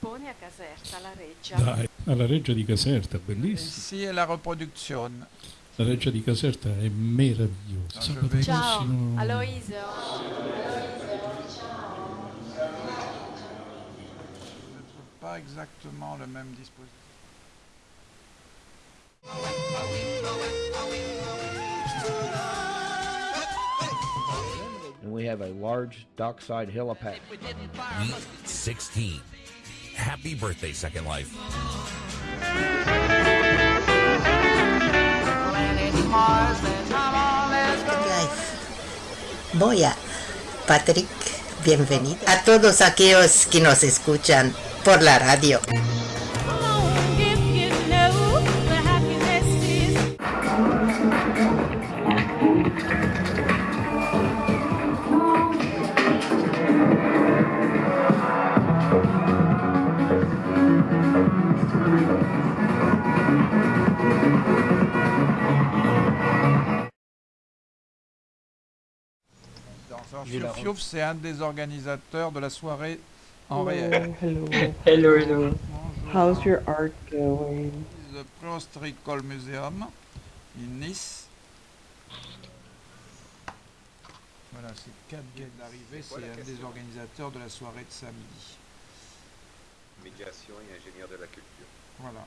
espone a Caserta, la Reggia. Dai, alla Reggia di Caserta, bellissimo. Ici est la reproduction. La Reggia di Caserta è meravigliosa. Ciao, prossimo- Aloisio. Pas exactement le même dispositif. And we have a large dockside helipad. Week 16. Happy birthday, Second Life. Life. Boya, Patrick, bienvenido. A todos aquellos que nos escuchan por la radio. Fiouf c'est un des organisateurs de la soirée en réel. Hello. Hello, hello. How's your art going? The Prostricol Museum in Nice. Voilà, c'est 4 gags d'arrivée, c'est un des organisateurs de la soirée de samedi. Médiation et ingénieur de la culture. Voilà.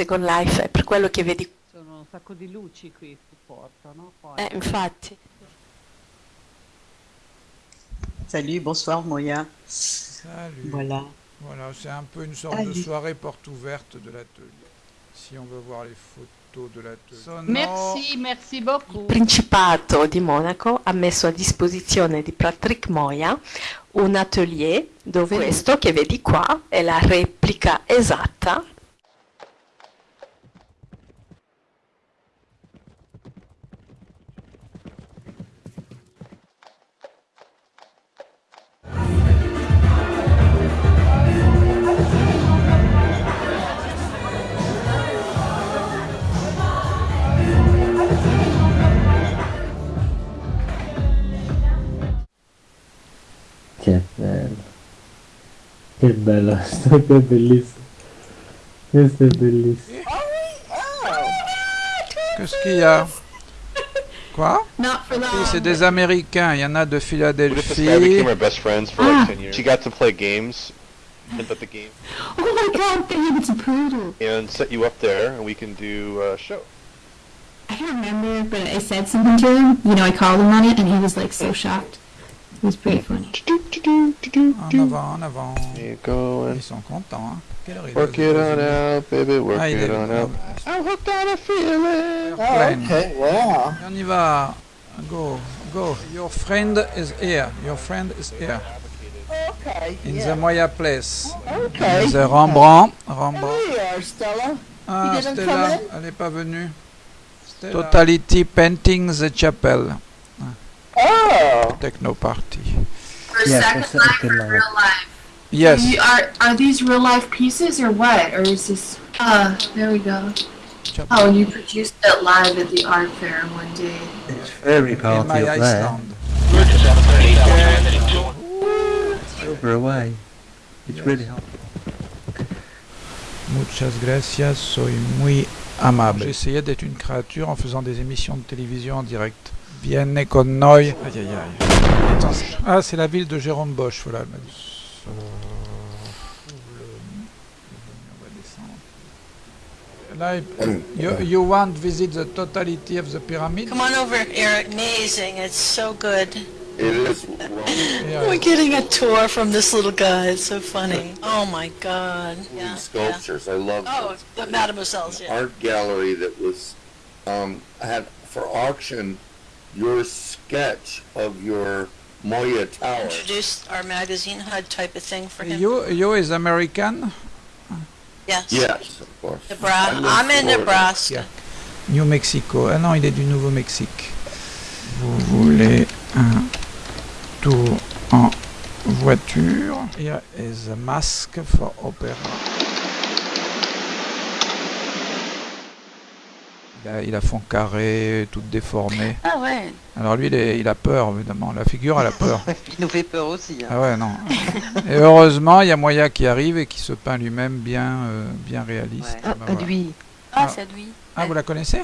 Second Life, è per quello che vedi. Sono un sacco di luci qui supporto, no? Poi. Eh, infatti. Salut, bonsoir Moya. Salut. Voilà. Voilà, c'est un peu une sorte de Allez. soirée porte ouverte de l'atelier. Si on veut voir les photos de l'atelier. Sonore. Merci, merci beaucoup. Il Principato di Monaco ha messo a disposizione di Patrick Moya un atelier dove questo che vedi qua è la replica esatta Che bello, questo è bellissimo. Questo è bellissimo. Qu'est-ce qu'il y a Quoi Not for Oui, long. c'est des Américains, il y en a de What if this guy Philadelphie. became our best friends for Ah. like 10 years? She got to play games, and but the game, Oh my god, babe, it's a poodle. and set you up there, and we can do a show. I don't remember, but I said something to him. You know, I called him on it, and he was like so shocked. It was pretty funny. En avant, en avant. Ils sont contents. Hein. Quelle heure work it on out, baby, work Ah, it on out. I'm hooked on a feeling. Airplane. Okay, wow. On y va. Go, go. Your friend is here. Your friend is here. Okay. In yeah. the Moya place. Okay. The Rembrandt? Rembrandt. Are, Stella. Ah, didn't come Stella, in? elle n'est pas venue. Totality Painting the Chapel. Oh. Techno Party. For Yeah, Second Life Second or Life. real life? Yes. You are are these real life pieces or what? Or is this? Uh, there we go. Oh, and you produced it live at the art fair one day. It's very In party my up there. Over away. It's really hot. Muchas gracias, soy muy amable. J'essayais d'être une créature en faisant des émissions de télévision en direct. Vienne con noi. Aïe aïe aïe. Attends, ah, c'est la ville de Jérôme Bosch, voilà, elle m'a dit. On va descendre. Là, you, you want to visit the totality of the pyramid? Come on over, Eric. Amazing. It's so good. It is. We're getting a tour from this little guy. It's so funny. Oh my God. Yeah. sculptures. I love Oh, the Mademoiselle's, yeah. art gallery that was um, had for auction your sketch of your Moya Tower. Introduced our magazine HUD type of thing for him. You, you is American? Yes. Yes, of course. Nebraska. I'm in. Nebraska. New Mexico. Ah non, il est du Nouveau-Mexique. Vous voulez un tour en voiture? Here is a mask for opera. Il a, il a fond carré, tout déformé. Ah ouais, Alors lui, il, est- il a peur, évidemment. La figure, elle a peur. il nous fait peur aussi. hein. Ah ouais, non. Et heureusement, il y a Moya qui arrive et qui se peint lui-même bien, euh, bien réaliste. Ah, voilà. lui. Ah. Ah, c'est lui. Ah, vous la connaissez?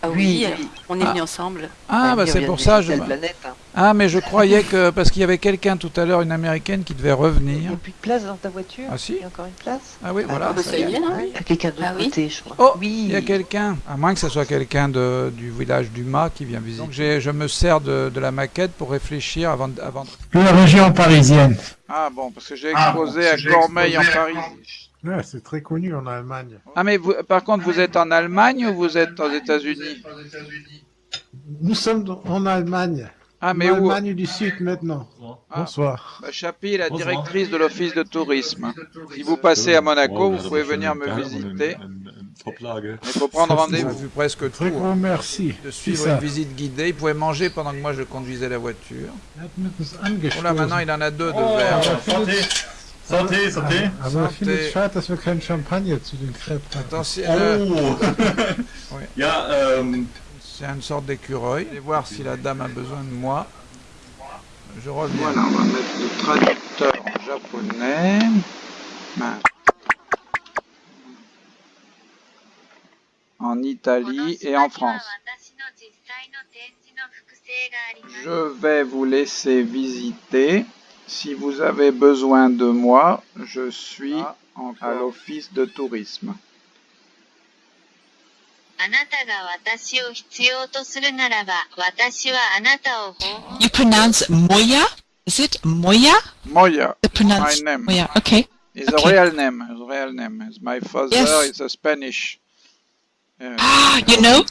Ah Oui. oui, on est Ah. venus ensemble. Ah, bah Il c'est pour ça. Je... Planète hein. Ah, mais je croyais que. Parce qu'il y avait quelqu'un tout à l'heure, une américaine, qui devait Il revenir. n'y a plus de place dans ta voiture Ah, si. Il y a encore une place Ah oui, voilà. bah, ça y est, là. Il y a quelqu'un de l'autre Ah oui côté, je crois. Oh, oui. il y a quelqu'un. À moins que ce soit quelqu'un de- du village du Mât qui vient visiter. Donc j'ai- je me sers de, de la maquette pour réfléchir avant de. Avant La région parisienne. Ah bon, parce que j'ai Ah, exposé bon, à Cormeil en Paris. Ouais, c'est très connu en Allemagne. Ah, mais vous- par contre, vous êtes en Allemagne ou vous êtes aux États-Unis? Nous sommes en Allemagne. Ah, mais en où? Allemagne du Sud maintenant. Ah. Bonsoir. Bah, Chapi est la directrice de l'office de tourisme. Si vous passez à Monaco, vous pouvez venir me visiter. Il faut prendre rendez-vous. J'ai vu presque tout. Très grand merci. De suivre une visite guidée. Il pouvait manger pendant que moi je conduisais la voiture. Oh là, maintenant il en a deux de Oh, verre. Santé, santé. Aber Santé. Philipp, schade, dass wir keinen Champagner zu den Crêpes hatten. Attention. Oh. oui. Ja, ähm, C'est une sorte d'écureuil. Allez voir si la dame a besoin de moi. Je reviens. Voilà, on va mettre le traducteur en japonais. Ben. En Italie et en France. Je vais vous laisser visiter. Si vous avez besoin de moi, je suis ah, à l'office de tourisme. You pronounce Moya? Is it Moya? Moya. my name. Moya. Okay. It's okay. a real name. It's a real name. It's my father. Yes. It's a Spanish. Ah, uh, you know,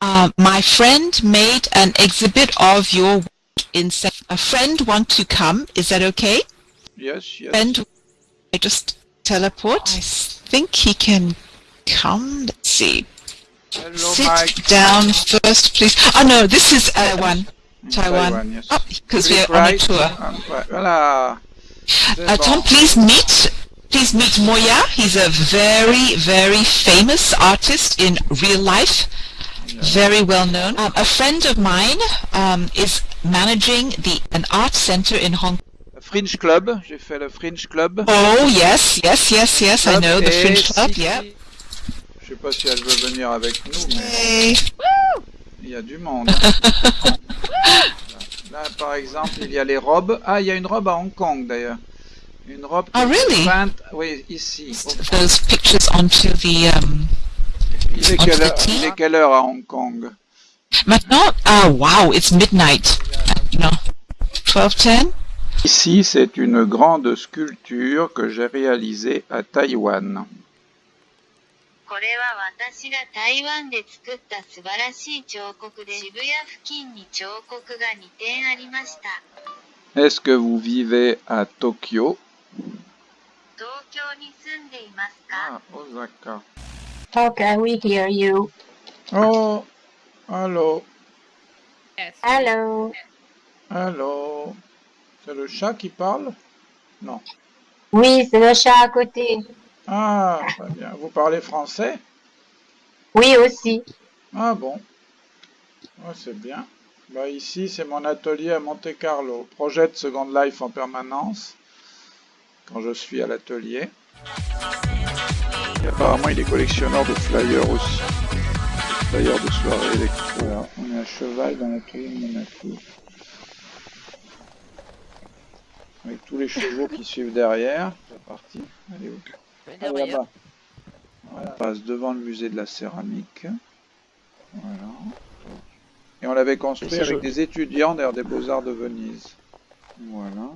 uh, my friend made an exhibit of your in. Sa- A friend want to come. Is that okay? yes, yes. Friend, I just teleport. I think he can come. Let's see. Hello, Sit Mike. down first, please. Oh no, this is Taiwan. Taiwan. Taiwan, yes. Oh, because we're Philip on a tour. Um, ouais, Voilà. Uh, Tom, please meet, please meet Moya. He's a very, very famous artist in real life, very well known. Um, a friend of mine um, is managing the an art center in Hong Kong. Fringe Club. J'ai fait le Fringe Club. Oh yes, yes, yes, yes. I know the Fringe Club. si- Yeah. Je sais pas si elle veut venir avec nous, mais Hey. il y a du monde. Là, par exemple, il y a les robes. Ah, il y a une robe à Hong Kong d'ailleurs. Une robe qui Oh, really? peinte, oui, ici. Those pictures onto the. Um, il est, quelle heure, à Hong Kong Maintenant, ah wow, it's midnight. 12.10 Ici, c'est une grande sculpture que j'ai réalisée à Taïwan. Est-ce que vous vivez à Tokyo Ah, Osaka. Can we hear you? Oh, allô, Hello. allô. C'est le chat qui parle? Non. Oui, c'est le chat à côté. Ah, très bien. Vous parlez français? Oui aussi. Ah bon. Ouais, c'est bien. Bah, ici, c'est mon atelier à Monte Carlo. Projet de Second Life en permanence. Quand je suis à l'atelier. Et apparemment, il est collectionneur de flyers aussi. Flyers de soirée électro. Voilà, on est à cheval dans l'atelier de Monaco. Avec tous les chevaux qui suivent derrière. C'est parti. Allez où Ah, là-bas. On passe devant le musée de la céramique. Voilà. Et on l'avait construit avec des étudiants d'ailleurs des Beaux-Arts de Venise. Voilà.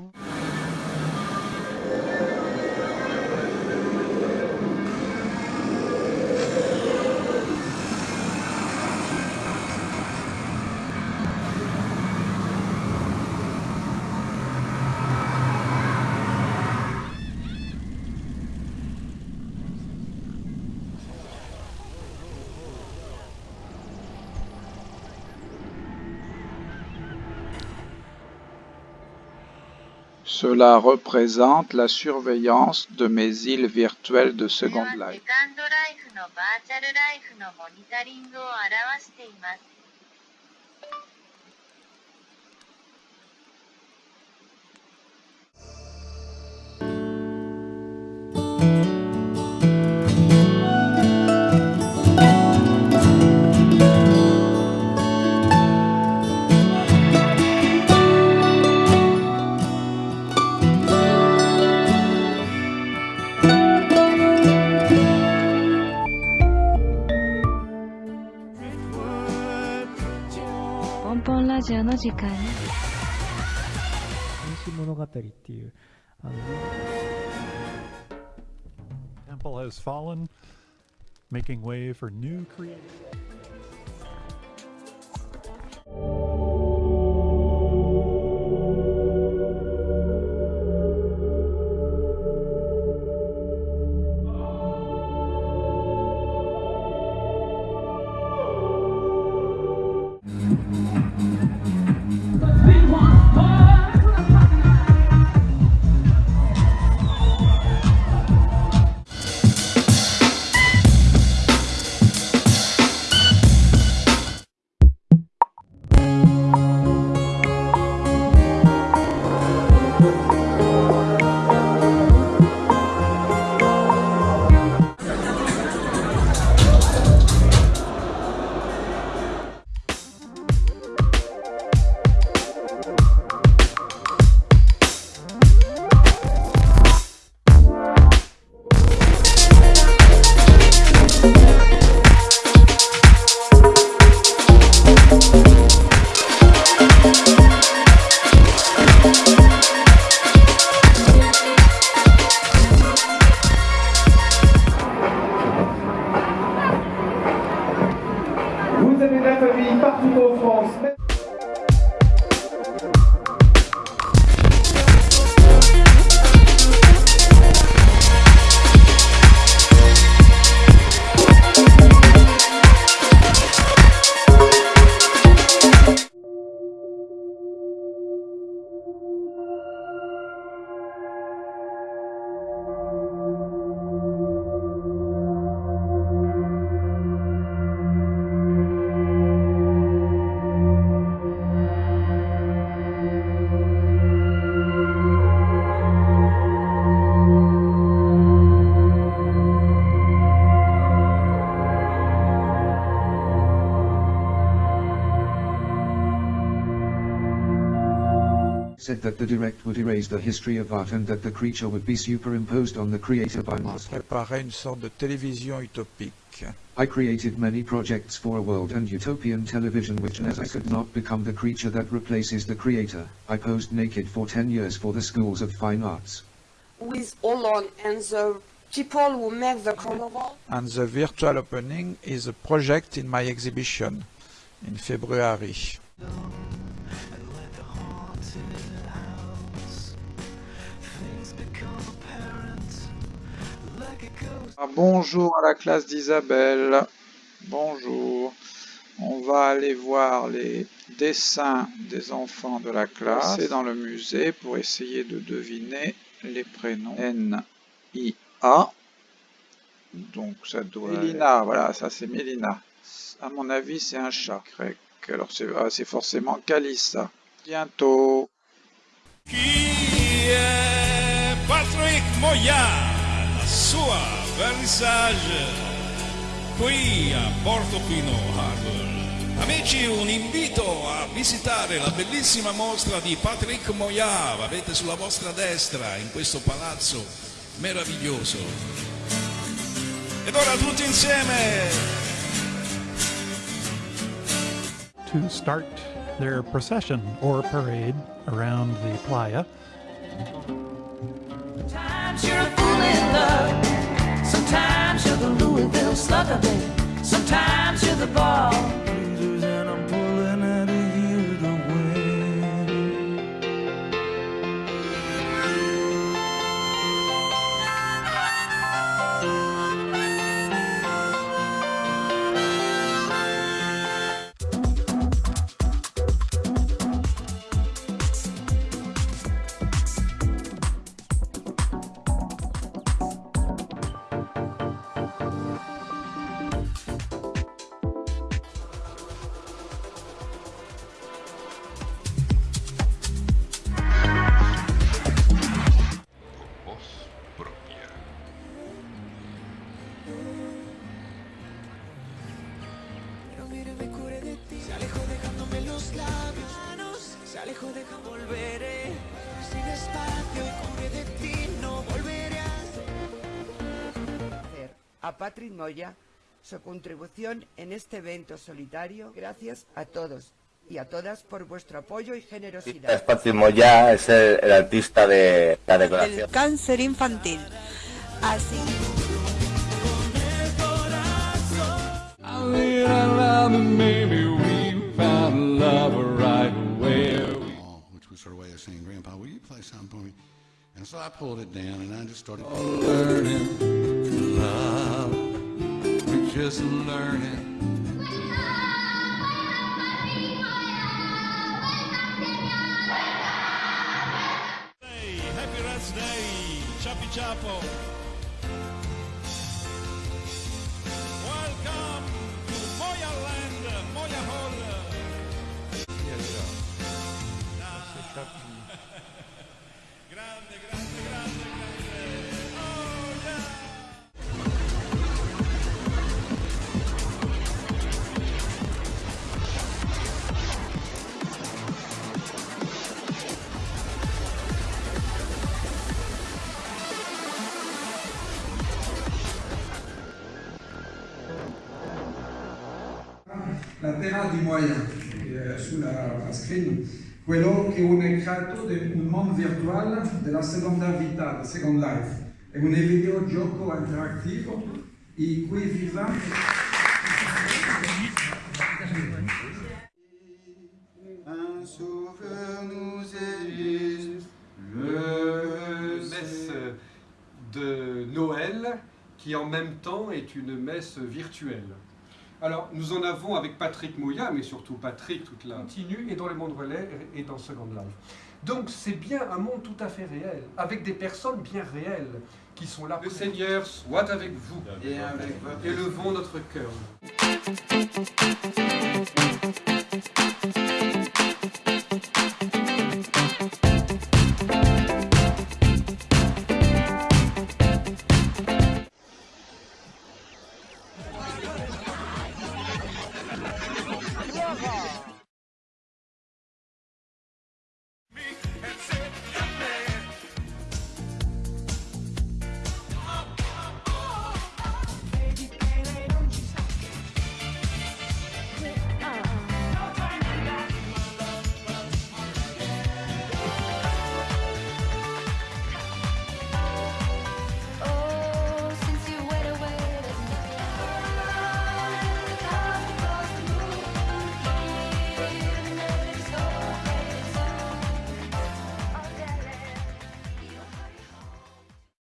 Cela représente la surveillance de mes îles virtuelles de Second セ Life. ンラジオの時間原始物語っていうあの Temple has fallen, making way for new creation. Said that the direct would erase the history of art and that the creature would be superimposed on the creator by master. Préparer une sorte de télévision utopique. I created many projects for a world and utopian television which as I could not become the creature that replaces the creator, I posed naked for 10 years for the schools of fine arts. with Olon and the people who make the carnival. And the virtual opening is a project in my exhibition in February. Ah, bonjour à la classe d'Isabelle. Bonjour. On va aller voir les dessins des enfants de la classe. C'est dans le musée pour essayer de deviner les prénoms. N-I-A. Donc ça doit... Mélina, voilà, ça c'est Mélina. À mon avis, c'est un chat. grec. Alors c'est ah, c'est forcément Calissa. Bientôt. Patrick Moya, la sua vernissage qui a Portofino Harbor. Amici, un invito a visitare la bellissima mostra di Patrick Moya, avete sulla vostra destra in questo palazzo meraviglioso. Ed ora tutti insieme to start their procession or parade around the playa. Slugger, babe. Sometimes you're the ball. A... A Patrick Moya su contribución en este evento solitario. Gracias a todos y a todas por vuestro apoyo y generosidad. Es Patrick Moya, es el, el artista de la decoración. Del cáncer infantil. Así. away. Which was her way of saying, Grandpa, will you play something for me? And so I pulled it down and I just started oh, learning to love. We're just learning. Happy Rats Day, Chapi Chapo. La terra di Moya, è sulla screen, quello che è un ritratto di un mondo virtuale della seconda vita, del Second Life. È un videogioco interattivo in cui viviamo Un nous messe de Noël qui en même temps est une messe virtuelle. Alors, nous en avons avec Patrick Mouya, mais surtout Patrick, toute la continue, et dans le monde relais et dans Second Life. Donc, c'est bien un monde tout à fait réel, avec des personnes bien réelles qui sont là. Le Seigneur soit avec vous Et avec votre- Élevons notre cœur. Thank